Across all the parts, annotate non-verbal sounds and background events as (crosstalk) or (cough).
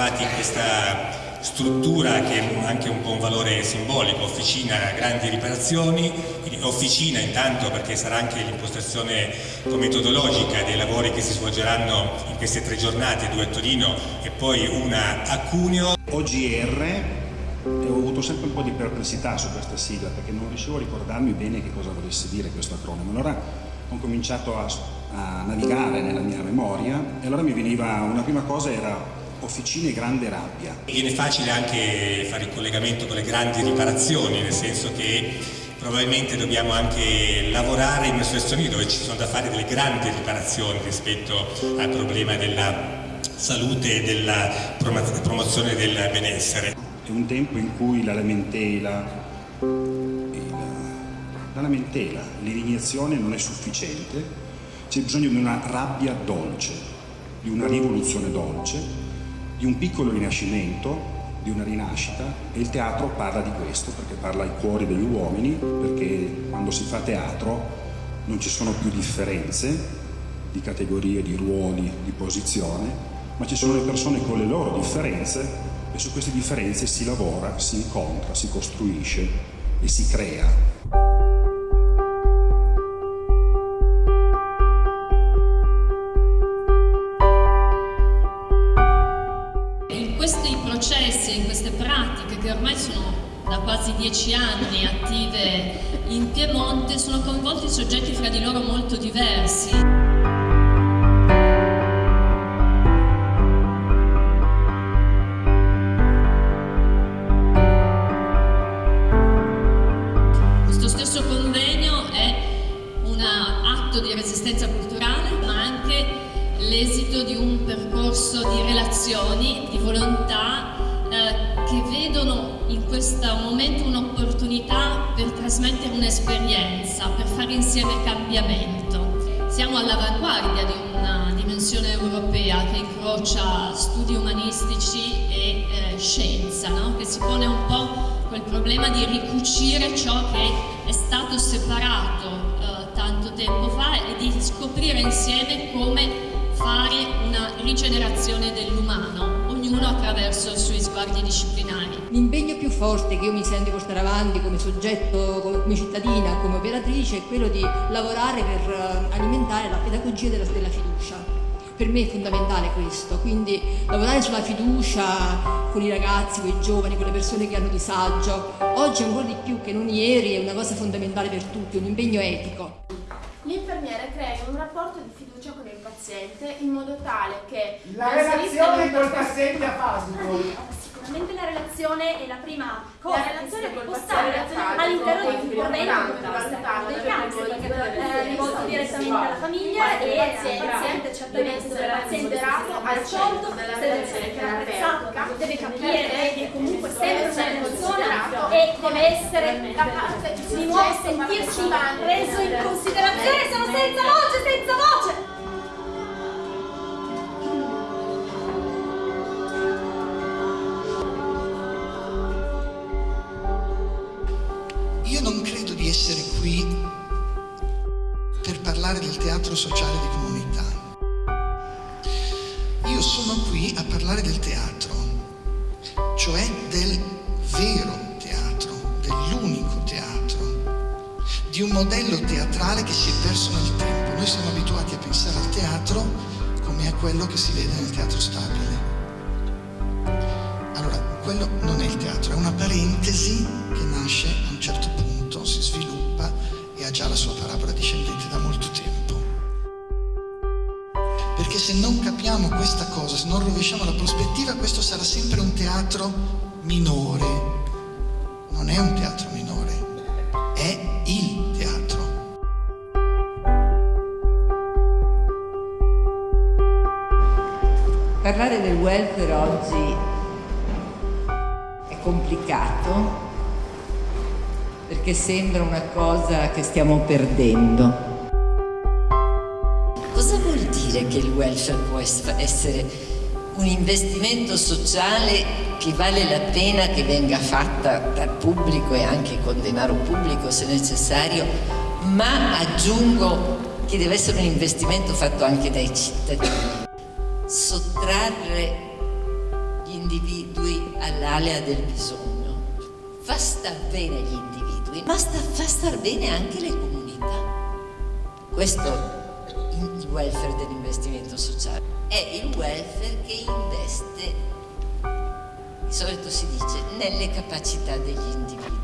ritrovati in questa struttura che ha anche un po' un valore simbolico, officina grandi riparazioni, officina intanto perché sarà anche l'impostazione metodologica dei lavori che si svolgeranno in queste tre giornate, due a Torino e poi una a Cuneo. OGR ho avuto sempre un po' di perplessità su questa sigla perché non riuscivo a ricordarmi bene che cosa volesse dire questo acronimo. Allora ho cominciato a, a navigare nella mia memoria e allora mi veniva una prima cosa era Officine Grande Rabbia. Viene facile anche fare il collegamento con le grandi riparazioni, nel senso che probabilmente dobbiamo anche lavorare in una situazione dove ci sono da fare delle grandi riparazioni rispetto al problema della salute e della promozione del benessere. È un tempo in cui la lamentela, la lamentela, l'indignazione non è sufficiente, c'è bisogno di una rabbia dolce, di una rivoluzione dolce di un piccolo rinascimento, di una rinascita e il teatro parla di questo perché parla ai cuori degli uomini, perché quando si fa teatro non ci sono più differenze di categorie, di ruoli, di posizione, ma ci sono le persone con le loro differenze e su queste differenze si lavora, si incontra, si costruisce e si crea. Quasi dieci anni attive in Piemonte sono coinvolti soggetti fra di loro molto diversi. Questo stesso convegno è un atto di resistenza culturale ma anche l'esito di un percorso di relazioni, di volontà eh, che vedono in questo momento un'opportunità per trasmettere un'esperienza, per fare insieme cambiamento. Siamo all'avanguardia di una dimensione europea che incrocia studi umanistici e eh, scienza, no? che si pone un po' quel problema di ricucire ciò che è stato separato eh, tanto tempo fa e di scoprire insieme come fare una rigenerazione dell'umano ognuno attraverso i suoi sguardi disciplinari. L'impegno più forte che io mi sento di portare avanti come soggetto, come cittadina, come operatrice è quello di lavorare per eh, alimentare la pedagogia della, della fiducia. Per me è fondamentale questo, quindi lavorare sulla fiducia con i ragazzi, con i giovani, con le persone che hanno disagio, oggi ancora di più che non ieri è una cosa fondamentale per tutti, un impegno etico. L'infermiere crea un rapporto di fiducia con il paziente in modo tale che la relazione col paziente afasico (laughs) sicuramente la relazione è la prima cosa la relazione che può stare all'interno di un convegno come del cáncer eh, rivolto direttamente alla famiglia e al paziente certamente se il paziente è al solito deve essere apprezzato deve capire che comunque sempre una persona e deve essere capace di nuovo sentirsi preso in considerazione sono senza voce senza voce parlare del teatro sociale di comunità. Io sono qui a parlare del teatro, cioè del vero teatro, dell'unico teatro, di un modello teatrale che si è perso nel tempo. Noi siamo abituati a pensare al teatro come a quello che si vede nel teatro stabile. Allora, quello non è il teatro, è una parentesi che nasce a un certo punto si sviluppa e ha già la sua rovesciamo la prospettiva, questo sarà sempre un teatro minore. Non è un teatro minore, è il teatro. Parlare del welfare oggi è complicato perché sembra una cosa che stiamo perdendo. Cosa vuol dire che il welfare può essere un investimento sociale che vale la pena che venga fatta dal pubblico e anche con denaro pubblico se necessario, ma aggiungo che deve essere un investimento fatto anche dai cittadini. Sottrarre gli individui all'alea del bisogno, fa star bene gli individui, ma sta, fa star bene anche le comunità. Questo welfare dell'investimento sociale, è il welfare che investe, di solito si dice, nelle capacità degli individui.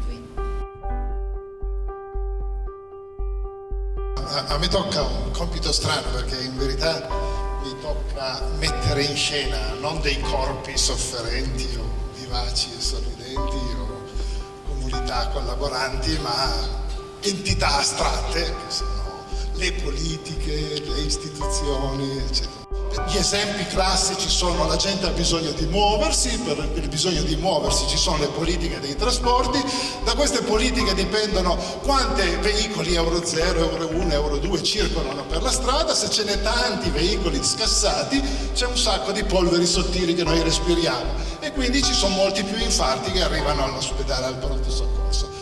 A me tocca un compito strano perché in verità mi tocca mettere in scena non dei corpi sofferenti o vivaci e sorridenti o comunità collaboranti, ma entità astratte che sono le politiche, le istituzioni, eccetera. Gli esempi classici sono la gente ha bisogno di muoversi, per il bisogno di muoversi ci sono le politiche dei trasporti, da queste politiche dipendono quanti veicoli Euro 0, Euro 1, Euro 2 circolano per la strada, se ce n'è tanti veicoli scassati c'è un sacco di polveri sottili che noi respiriamo e quindi ci sono molti più infarti che arrivano all'ospedale al pronto soccorso.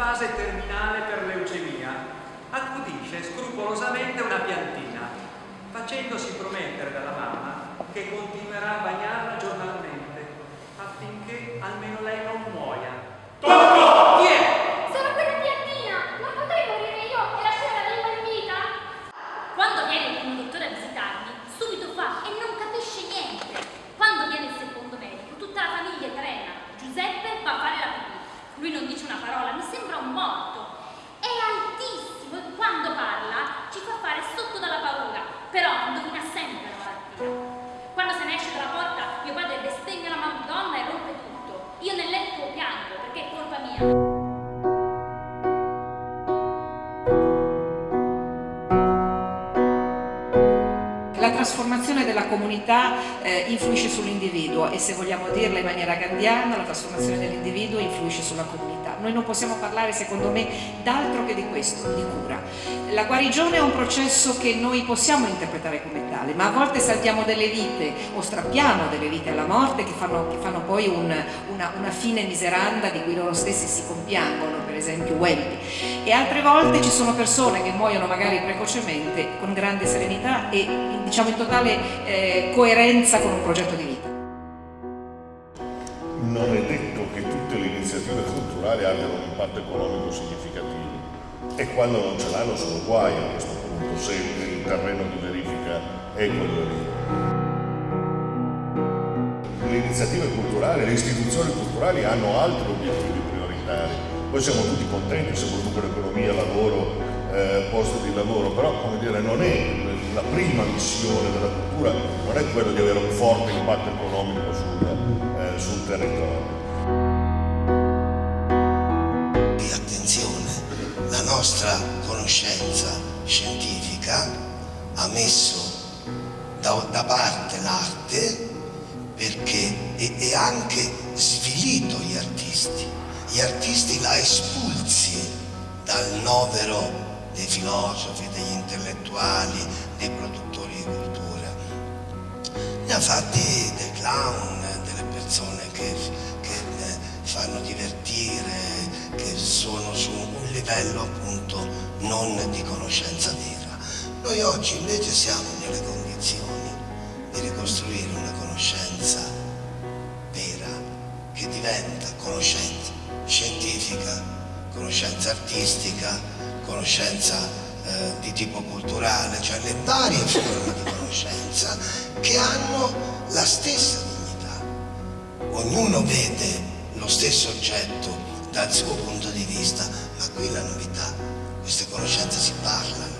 Fase terminale per leucemia, accudisce scrupolosamente una piantina, facendosi promettere dalla mamma che continuerà a bagnarla giornalmente, affinché almeno lei non muoia. Tocco! Influisce sull'individuo e se vogliamo dirla in maniera gandiana, la trasformazione dell'individuo influisce sulla comunità. Noi non possiamo parlare, secondo me, d'altro che di questo, di cura. La guarigione è un processo che noi possiamo interpretare come tale, ma a volte saltiamo delle vite o strappiamo delle vite alla morte che fanno, che fanno poi un, una, una fine miseranda di cui loro stessi si compiangono, per esempio Welby. E altre volte ci sono persone che muoiono magari precocemente con grande serenità e diciamo in totale eh, coerenza con un progetto di vita. Non è detto culturali abbiano un impatto economico significativo e quando non ce l'hanno sono guai a questo punto se il terreno di verifica è quello lì. Le iniziative culturali, le istituzioni culturali hanno altri obiettivi prioritari. Noi siamo tutti contenti se producono economia, lavoro, eh, posto di lavoro, però come dire, non è la prima missione della cultura, non è quello di avere un forte impatto economico sul, eh, sul territorio. Conoscenza scientifica ha messo da, da parte l'arte perché e, anche svilito gli artisti. Gli artisti la espulsi dal novero dei filosofi, degli intellettuali, dei produttori di cultura. Ne ha fatti dei clown, delle persone che, che fanno divertire, che sono su un livello appunto non di conoscenza vera. Noi oggi invece siamo nelle condizioni di ricostruire una conoscenza vera che diventa conoscenza scientifica, conoscenza artistica, conoscenza eh, di tipo culturale, cioè le varie forme di conoscenza che hanno la stessa dignità. Ognuno vede lo stesso oggetto dal suo punto di vista, queste conoscenze si parlano.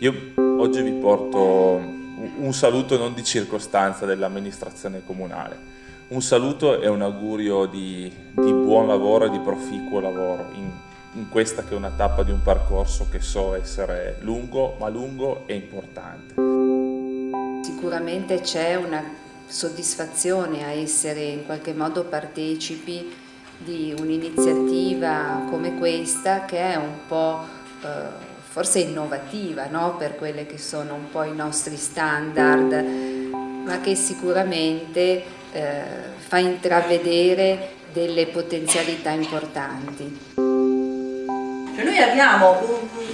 Io oggi vi porto un saluto non di circostanza dell'amministrazione comunale, un saluto e un augurio di, di buon lavoro e di proficuo lavoro in, in questa che è una tappa di un percorso che so essere lungo, ma lungo e importante. Sicuramente c'è una soddisfazione a essere in qualche modo partecipi di un'iniziativa come questa che è un po' eh, forse innovativa no? per quelle che sono un po' i nostri standard, ma che sicuramente eh, fa intravedere delle potenzialità importanti. Cioè noi abbiamo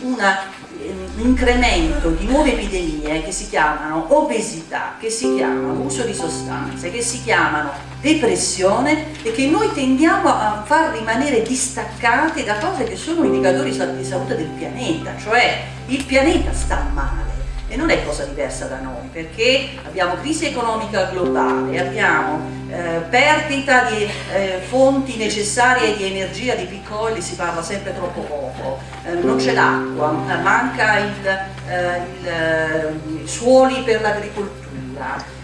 un, una, un incremento di nuove epidemie che si chiamano obesità, che si chiamano uso di sostanze, che si chiamano depressione e che noi tendiamo a far rimanere distaccate da cose che sono indicatori di salute del pianeta, cioè il pianeta sta male e non è cosa diversa da noi perché abbiamo crisi economica globale, abbiamo eh, perdita di eh, fonti necessarie di energia, di piccoli, si parla sempre troppo poco, eh, non c'è l'acqua, manca il, eh, il, eh, i suoli per l'agricoltura,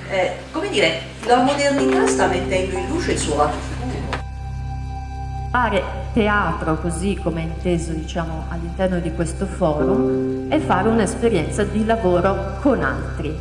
come dire, la modernità sta mettendo in luce il suo lato. Fare teatro così come inteso diciamo, all'interno di questo forum è fare un'esperienza di lavoro con altri.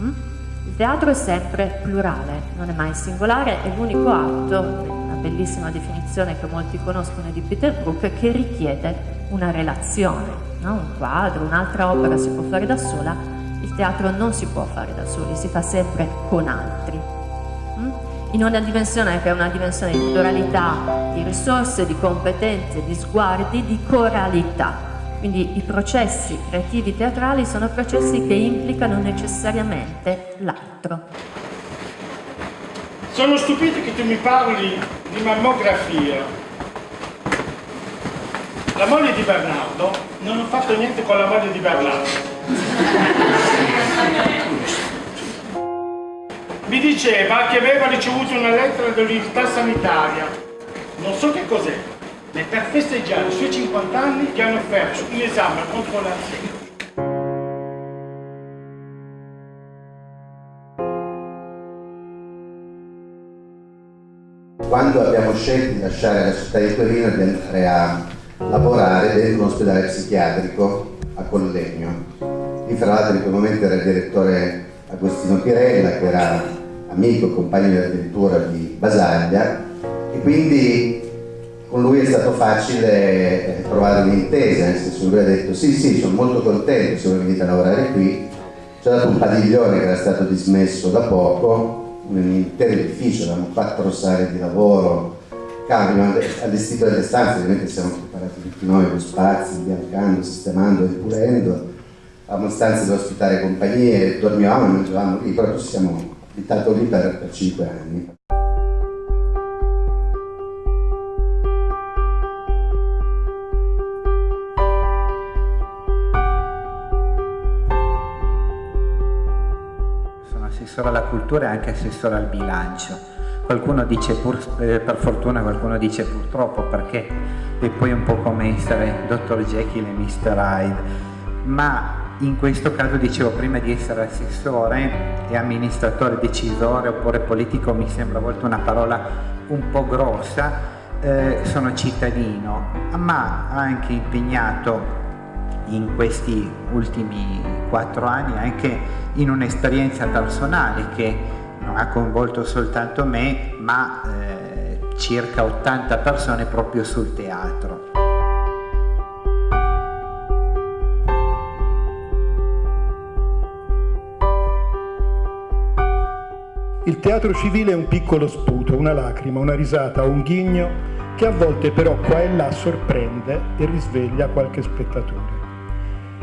Mm? Il teatro è sempre plurale, non è mai singolare, è l'unico atto, una bellissima definizione che molti conoscono di Peter Brook, che richiede una relazione. No? Un quadro, un'altra opera si può fare da sola, il teatro non si può fare da soli, si fa sempre con altri. Mm? In una dimensione che è una dimensione di pluralità, di risorse, di competenze, di sguardi, di coralità. Quindi i processi creativi teatrali sono processi che implicano necessariamente l'altro. Sono stupito che tu mi parli di mammografia. La moglie di Bernardo, non ho fatto niente con la moglie di Bernardo. Mi diceva che aveva ricevuto una lettera dall'unità sanitaria, non so che cos'è, ma per festeggiare i suoi 50 anni gli hanno offerto un esame contro l'Alzheimer. Quando abbiamo scelto di lasciare la città di Torino e di andare a lavorare dentro un ospedale psichiatrico a Collegno, Lì fra l'altro in quel momento era il direttore Agostino Pirella, che era amico, compagno addirittura di Basaglia, e quindi con lui è stato facile trovare un'intesa, nel senso lui ha detto sì sì, sono molto contento se voi venite a lavorare qui, ci ha dato un padiglione che era stato dismesso da poco, un intero edificio, avevamo quattro sale di lavoro, abbiamo allestito delle stanze, ovviamente siamo preparati tutti noi con spazi, imbiancando, sistemando e pulendo, avevamo stanze da ospitare compagnie, dormivamo mangiavamo lì, ci siamo abitato lì per, per 5 anni. Assessore alla cultura e anche assessore al bilancio. Qualcuno dice pur, eh, per fortuna, qualcuno dice purtroppo perché è poi un po' come essere Dr. Jekyll e Mr. Hyde, ma in questo caso dicevo prima di essere assessore e amministratore decisore oppure politico mi sembra a volte una parola un po' grossa, eh, sono cittadino, ma anche impegnato in questi ultimi quattro anni anche in un'esperienza personale che non ha coinvolto soltanto me ma eh, circa 80 persone proprio sul teatro. Il teatro civile è un piccolo sputo, una lacrima, una risata, un ghigno che a volte però qua e là sorprende e risveglia qualche spettatore.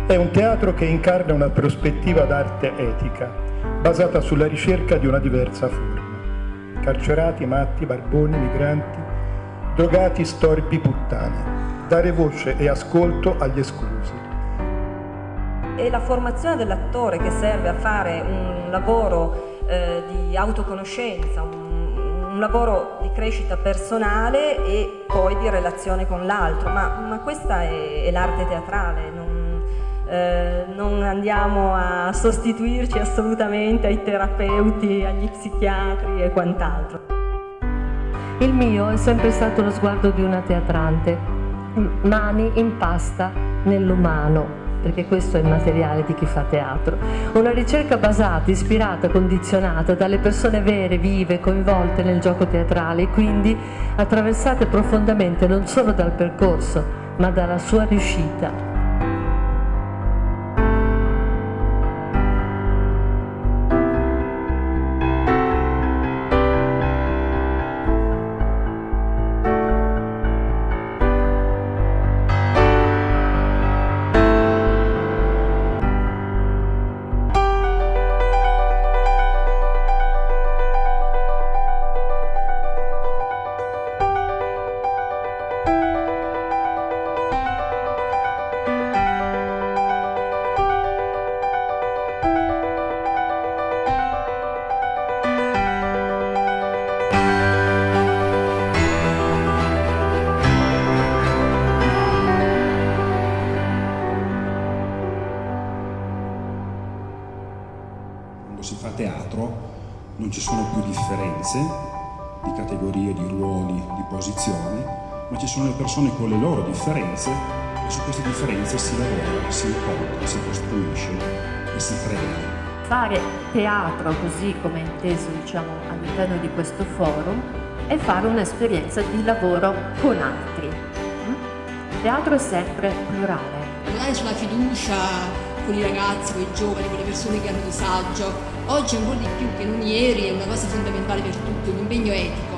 È un teatro che incarna una prospettiva d'arte etica, basata sulla ricerca di una diversa forma. Carcerati, matti, barboni, migranti, drogati, storpi, puttane. Dare voce e ascolto agli esclusi. È la formazione dell'attore che serve a fare un lavoro eh, di autoconoscenza, un, un, lavoro di crescita personale e poi di relazione con l'altro, ma, ma, questa è, è l'arte teatrale, non, eh, non andiamo a sostituirci assolutamente ai terapeuti, agli psichiatri e quant'altro. Il mio è sempre stato lo sguardo di una teatrante, mani in pasta nell'umano, perché questo è il materiale di chi fa teatro. Una ricerca basata, ispirata, condizionata dalle persone vere, vive, coinvolte nel gioco teatrale e quindi attraversate profondamente non solo dal percorso, ma dalla sua riuscita. Si fa teatro non ci sono più differenze di categorie, di ruoli, di posizioni, ma ci sono le persone con le loro differenze e su queste differenze si lavora, si incontra, si costruisce e si crea. Fare teatro così come inteso diciamo, all'interno di questo forum è fare un'esperienza di lavoro con altri. Il teatro è sempre plurale. Lavorare sulla fiducia con i ragazzi, con i giovani, con le persone che hanno disagio, oggi po' di più che non ieri è una cosa fondamentale per tutti, un impegno etico.